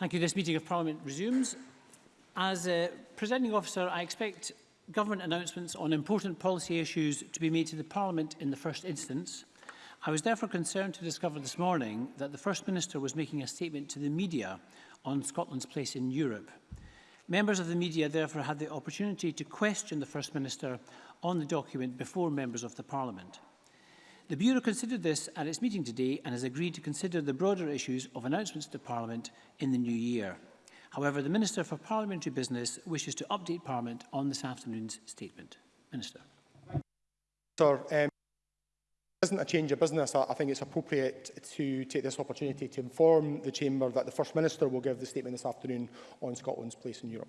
Thank you. This meeting of Parliament resumes. As a presenting officer, I expect government announcements on important policy issues to be made to the Parliament in the first instance. I was therefore concerned to discover this morning that the First Minister was making a statement to the media on Scotland's place in Europe. Members of the media therefore had the opportunity to question the First Minister on the document before members of the Parliament. The Bureau considered this at its meeting today and has agreed to consider the broader issues of announcements to Parliament in the new year. However, the Minister for Parliamentary Business wishes to update Parliament on this afternoon's statement. Minister. Sir, um, isn't a change of business. I, I think it's appropriate to take this opportunity to inform the Chamber that the First Minister will give the statement this afternoon on Scotland's place in Europe.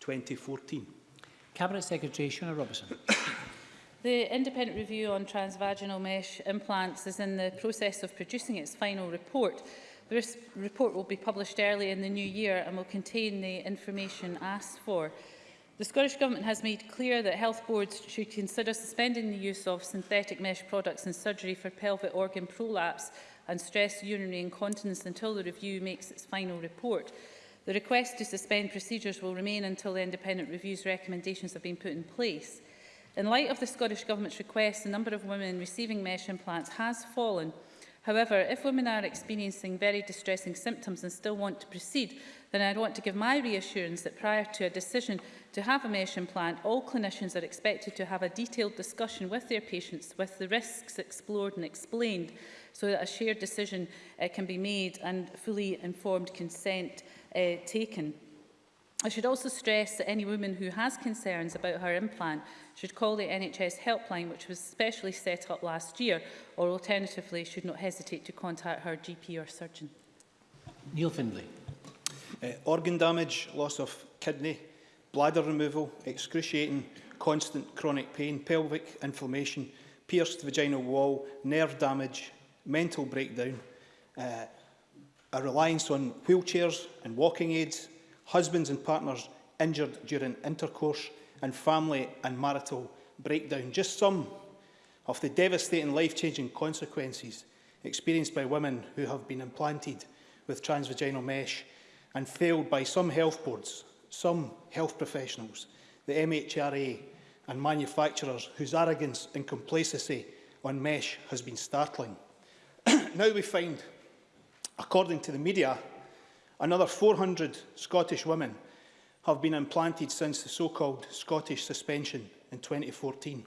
2014. Cabinet Secretary Shona Robertson. The independent review on transvaginal mesh implants is in the process of producing its final report. The report will be published early in the new year and will contain the information asked for. The Scottish Government has made clear that health boards should consider suspending the use of synthetic mesh products in surgery for pelvic organ prolapse and stress urinary incontinence until the review makes its final report. The request to suspend procedures will remain until the independent review's recommendations have been put in place. In light of the Scottish Government's request, the number of women receiving mesh implants has fallen – However, if women are experiencing very distressing symptoms and still want to proceed, then I want to give my reassurance that prior to a decision to have a mesh implant, all clinicians are expected to have a detailed discussion with their patients with the risks explored and explained so that a shared decision uh, can be made and fully informed consent uh, taken. I should also stress that any woman who has concerns about her implant should call the NHS helpline, which was specially set up last year, or alternatively should not hesitate to contact her GP or surgeon. Neil Findlay. Uh, organ damage, loss of kidney, bladder removal, excruciating, constant chronic pain, pelvic inflammation, pierced vaginal wall, nerve damage, mental breakdown, uh, a reliance on wheelchairs and walking aids, husbands and partners injured during intercourse, and family and marital breakdown. Just some of the devastating life-changing consequences experienced by women who have been implanted with transvaginal mesh and failed by some health boards, some health professionals, the MHRA and manufacturers whose arrogance and complacency on mesh has been startling. now we find, according to the media, Another 400 Scottish women have been implanted since the so-called Scottish suspension in 2014.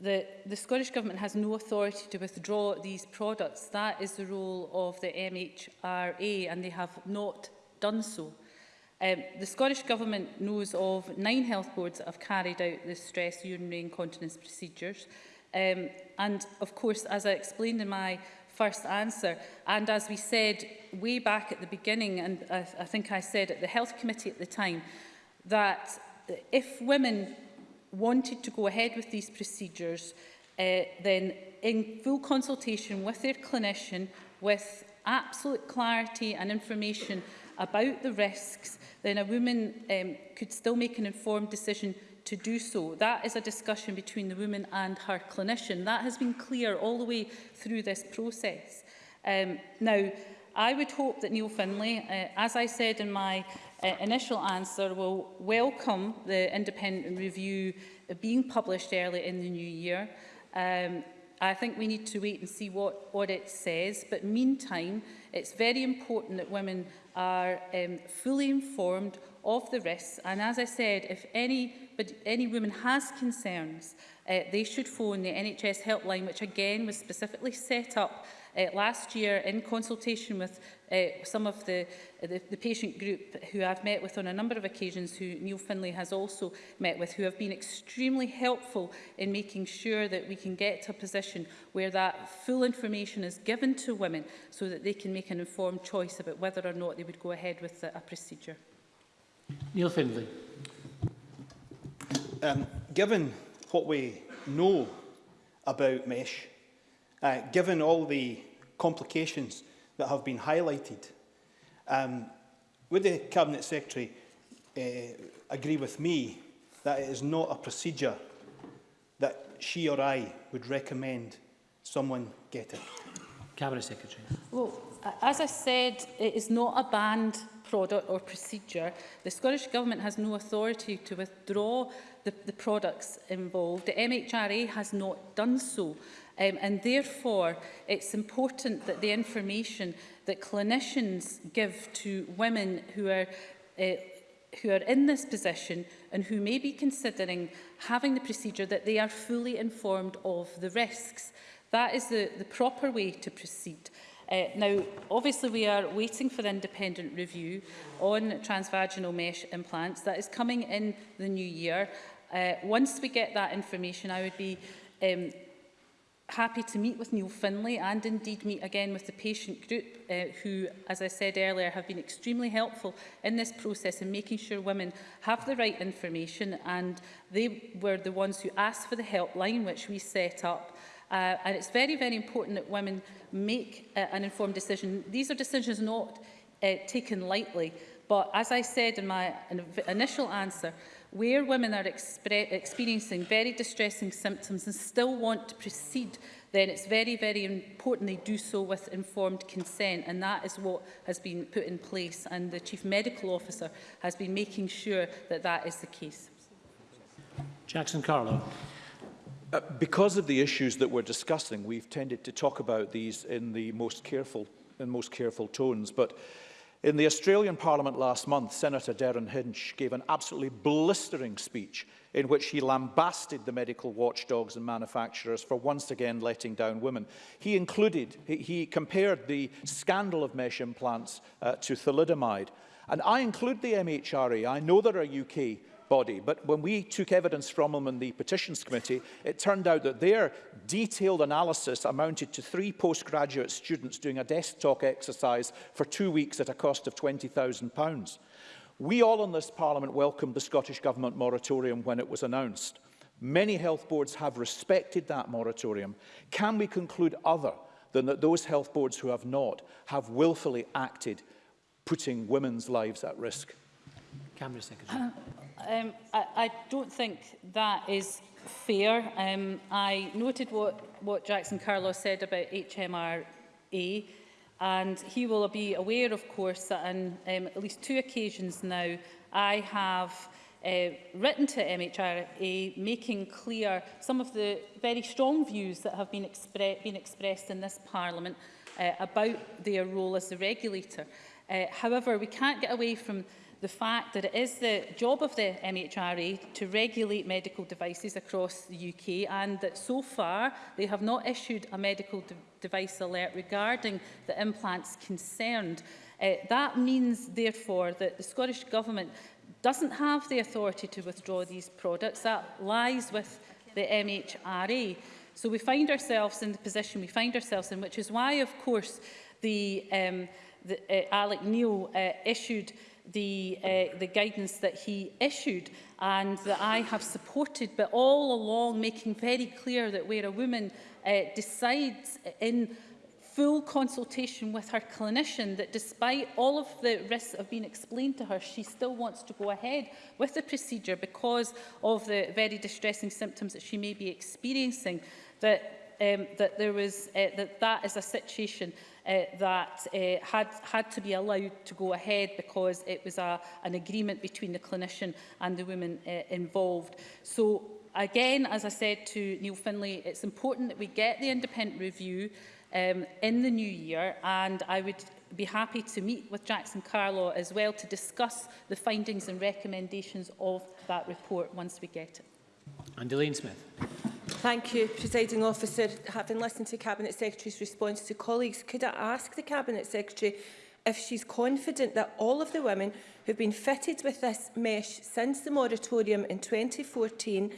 The, the Scottish Government has no authority to withdraw these products. That is the role of the MHRA and they have not done so. Um, the Scottish Government knows of nine health boards that have carried out the stress urinary incontinence procedures. Um, and of course, as I explained in my first answer. And as we said way back at the beginning, and I, I think I said at the Health Committee at the time, that if women wanted to go ahead with these procedures, uh, then in full consultation with their clinician, with absolute clarity and information about the risks, then a woman um, could still make an informed decision to do so. That is a discussion between the woman and her clinician. That has been clear all the way through this process. Um, now, I would hope that Neil Finlay, uh, as I said in my uh, initial answer will welcome the independent review being published early in the new year. Um, I think we need to wait and see what, what it says, but meantime, it's very important that women are um, fully informed of the risks. And as I said, if any, but any woman has concerns, uh, they should phone the NHS helpline, which again was specifically set up Uh, last year, in consultation with uh, some of the, the, the patient group who I've met with on a number of occasions, who Neil Finlay has also met with, who have been extremely helpful in making sure that we can get to a position where that full information is given to women so that they can make an informed choice about whether or not they would go ahead with the, a procedure. Neil Findlay. Um, given what we know about mesh, uh, given all the complications that have been highlighted, um, would the Cabinet Secretary uh, agree with me that it is not a procedure that she or I would recommend someone get it? Cabinet Secretary. Well, as I said, it is not a banned product or procedure. The Scottish Government has no authority to withdraw the, the products involved. The MHRA has not done so. Um, and therefore, it's important that the information that clinicians give to women who are uh, who are in this position and who may be considering having the procedure that they are fully informed of the risks. That is the, the proper way to proceed. Uh, now, obviously, we are waiting for the independent review on transvaginal mesh implants. That is coming in the new year. Uh, once we get that information, I would be um, happy to meet with Neil Finlay and indeed meet again with the patient group uh, who, as I said earlier, have been extremely helpful in this process in making sure women have the right information and they were the ones who asked for the helpline which we set up uh, and it's very, very important that women make uh, an informed decision. These are decisions not uh, taken lightly, but as I said in my initial answer, where women are experiencing very distressing symptoms and still want to proceed, then it's very, very important they do so with informed consent. And that is what has been put in place. And the Chief Medical Officer has been making sure that that is the case. Jackson Carlo. Uh, because of the issues that we're discussing, we've tended to talk about these in the most careful, in most careful tones. But In the Australian Parliament last month, Senator Darren Hinch gave an absolutely blistering speech in which he lambasted the medical watchdogs and manufacturers for once again letting down women. He included, he compared the scandal of mesh implants uh, to thalidomide. And I include the MHRA. E. I know there are UK body. But when we took evidence from them in the Petitions Committee, it turned out that their detailed analysis amounted to three postgraduate students doing a desk talk exercise for two weeks at a cost of £20,000. We all in this Parliament welcomed the Scottish Government moratorium when it was announced. Many health boards have respected that moratorium. Can we conclude other than that those health boards who have not have willfully acted, putting women's lives at risk? Camera Secretary. Uh, Um, I, I don't think that is fair. Um, I noted what, what Jackson Carlos said about HMRA, and he will be aware, of course, that on um, at least two occasions now, I have uh, written to MHRA making clear some of the very strong views that have been, expre been expressed in this Parliament uh, about their role as the regulator. Uh, however, we can't get away from the fact that it is the job of the MHRA to regulate medical devices across the UK and that so far they have not issued a medical de device alert regarding the implants concerned. Uh, that means, therefore, that the Scottish Government doesn't have the authority to withdraw these products. That lies with the MHRA. So we find ourselves in the position we find ourselves in, which is why, of course, the, um, the, uh, Alec Neil uh, issued the, uh, the guidance that he issued and that I have supported, but all along making very clear that where a woman uh, decides in full consultation with her clinician that despite all of the risks that have been explained to her, she still wants to go ahead with the procedure because of the very distressing symptoms that she may be experiencing. That um, that there was uh, that that is a situation uh, that uh, had had to be allowed to go ahead because it was a, an agreement between the clinician and the woman uh, involved. So again, as I said to Neil Finlay, it's important that we get the independent review um, in the new year and I would be happy to meet with Jackson Carlaw as well to discuss the findings and recommendations of that report once we get it. And Delaine Smith. Thank you, Presiding Officer. Having listened to Cabinet Secretary's response to colleagues, could I ask the Cabinet Secretary if she's confident that all of the women who've been fitted with this mesh since the moratorium in 2014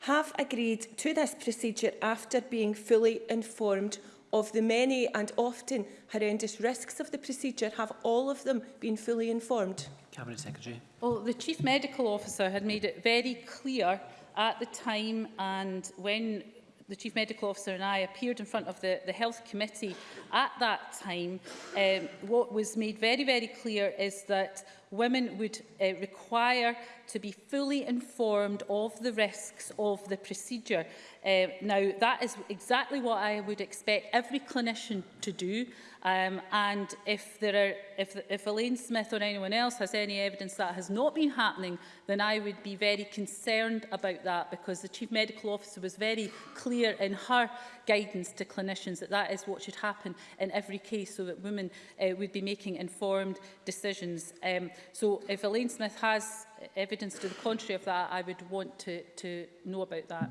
have agreed to this procedure after being fully informed of the many and often horrendous risks of the procedure? Have all of them been fully informed? Cabinet Secretary. Well, the Chief Medical Officer had made it very clear At the time and when the Chief Medical Officer and I appeared in front of the, the Health Committee at that time, um, what was made very, very clear is that women would uh, require to be fully informed of the risks of the procedure. Uh, now, that is exactly what I would expect every clinician to do. Um, and if, there are, if, if Elaine Smith or anyone else has any evidence that has not been happening, then I would be very concerned about that because the Chief Medical Officer was very clear in her guidance to clinicians that that is what should happen in every case so that women uh, would be making informed decisions. Um, so if Elaine Smith has evidence to the contrary of that, I would want to, to know about that.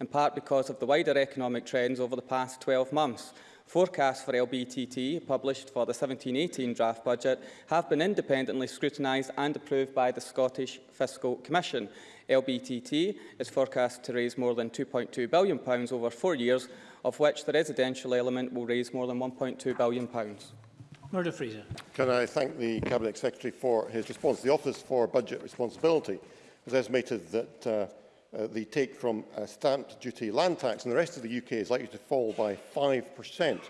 in part because of the wider economic trends over the past 12 months. Forecasts for LBTT, published for the 17-18 draft budget, have been independently scrutinised and approved by the Scottish Fiscal Commission. LBTT is forecast to raise more than £2.2 billion over four years, of which the residential element will raise more than £1.2 billion. Murder Fraser. Can I thank the Cabinet Secretary for his response? The Office for Budget Responsibility has estimated that uh, uh, the take from uh, stamped duty land tax in the rest of the UK is likely to fall by 5%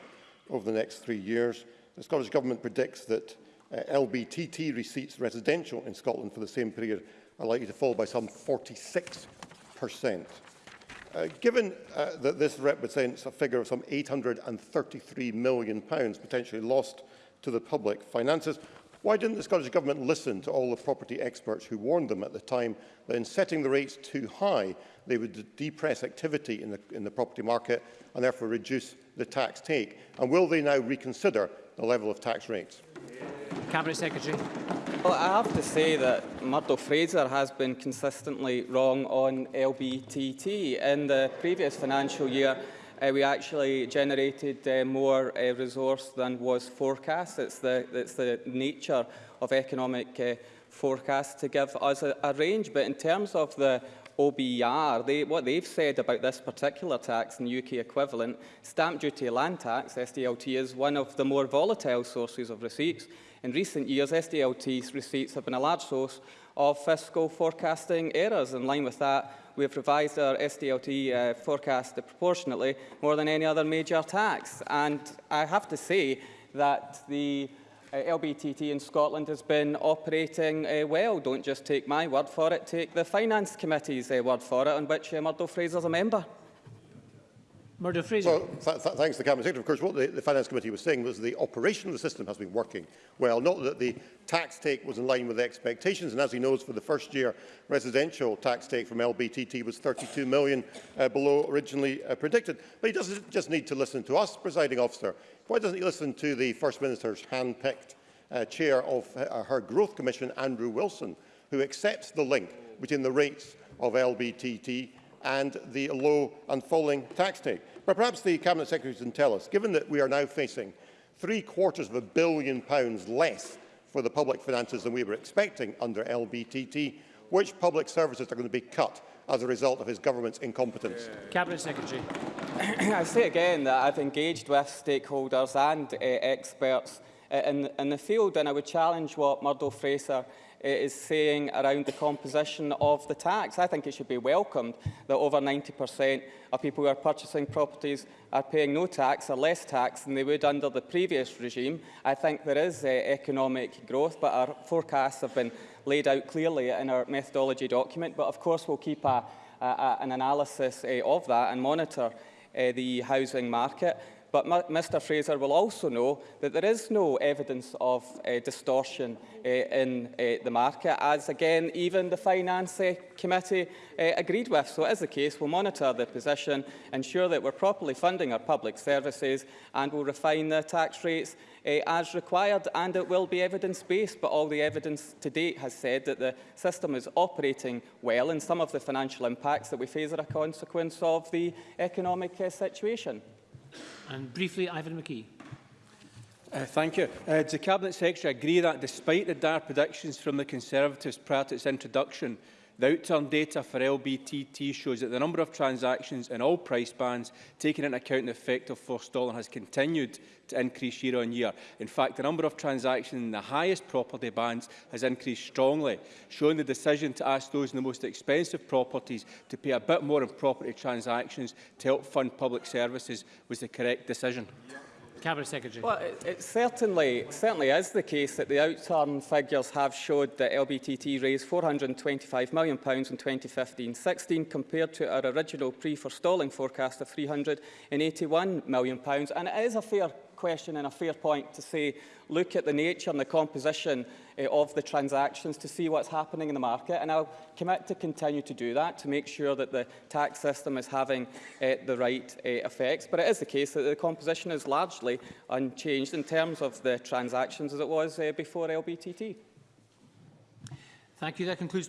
over the next three years. The Scottish Government predicts that uh, LBTT receipts residential in Scotland for the same period are likely to fall by some 46 per cent. Uh, given uh, that this represents a figure of some £833 million pounds potentially lost to the public finances, why didn't the Scottish Government listen to all the property experts who warned them at the time that in setting the rates too high, they would depress activity in the, in the property market and therefore reduce the tax take? And will they now reconsider the level of tax rates? Yeah. Cabinet Secretary. Well, I have to say that Murdo Fraser has been consistently wrong on LBTT. In the previous financial year, uh, we actually generated uh, more uh, resource than was forecast. It's the, it's the nature of economic uh, forecast to give us a, a range. But in terms of the OBER, they, what they've said about this particular tax and UK equivalent, stamp duty land tax, SDLT, is one of the more volatile sources of receipts. In recent years, SDLT receipts have been a large source of fiscal forecasting errors. In line with that, we have revised our SDLT uh, forecast proportionately more than any other major tax. And I have to say that the uh, LBTT in Scotland has been operating uh, well. Don't just take my word for it, take the Finance Committee's uh, word for it, on which uh, Murdo is a member. Murdo Fraser. Well, th th thanks to the Cabinet Secretary. Of course, what the, the Finance Committee was saying was the operation of the system has been working well, not that the tax take was in line with the expectations. And as he knows, for the first year, residential tax take from LBTT was 32 million uh, below originally uh, predicted. But he doesn't just need to listen to us, presiding officer. Why doesn't he listen to the First Minister's hand-picked uh, chair of uh, her growth commission, Andrew Wilson, who accepts the link between the rates of LBTT and the low and falling tax take. But perhaps the Cabinet Secretary can tell us, given that we are now facing three quarters of a billion pounds less for the public finances than we were expecting under LBTT, which public services are going to be cut as a result of his government's incompetence? Cabinet Secretary. I say again that I've engaged with stakeholders and uh, experts Uh, in, in the field. And I would challenge what Murdo Fraser uh, is saying around the composition of the tax. I think it should be welcomed that over 90% of people who are purchasing properties are paying no tax or less tax than they would under the previous regime. I think there is uh, economic growth, but our forecasts have been laid out clearly in our methodology document. But of course, we'll keep a, a, an analysis uh, of that and monitor uh, the housing market. But Mr Fraser will also know that there is no evidence of uh, distortion uh, in uh, the market, as again, even the Finance uh, Committee uh, agreed with. So as the case, we'll monitor the position, ensure that we're properly funding our public services, and we'll refine the tax rates uh, as required and it will be evidence-based but all the evidence to date has said that the system is operating well and some of the financial impacts that we face are a consequence of the economic uh, situation. And briefly, Ivan McKee. Uh, thank you. Uh, does the Cabinet Secretary agree that despite the dire predictions from the Conservatives prior to its introduction, The outturn data for LBTT shows that the number of transactions in all price bands, taking into account the effect of dollar, has continued to increase year on year. In fact, the number of transactions in the highest property bands has increased strongly, showing the decision to ask those in the most expensive properties to pay a bit more in property transactions to help fund public services was the correct decision. Yeah. Cabinet Secretary. Well, it, it certainly, certainly is the case that the outturn figures have showed that LBTT raised £425 million in 2015-16 compared to our original pre-forestalling forecast of £381 million. And it is a fair question and a fair point to say, look at the nature and the composition uh, of the transactions to see what's happening in the market. And I'll commit to continue to do that to make sure that the tax system is having uh, the right uh, effects. But it is the case that the composition is largely unchanged in terms of the transactions as it was uh, before LBTT. Thank you. That concludes